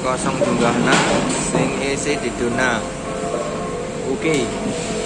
kosong jumlahna sing isi diduna oke okay.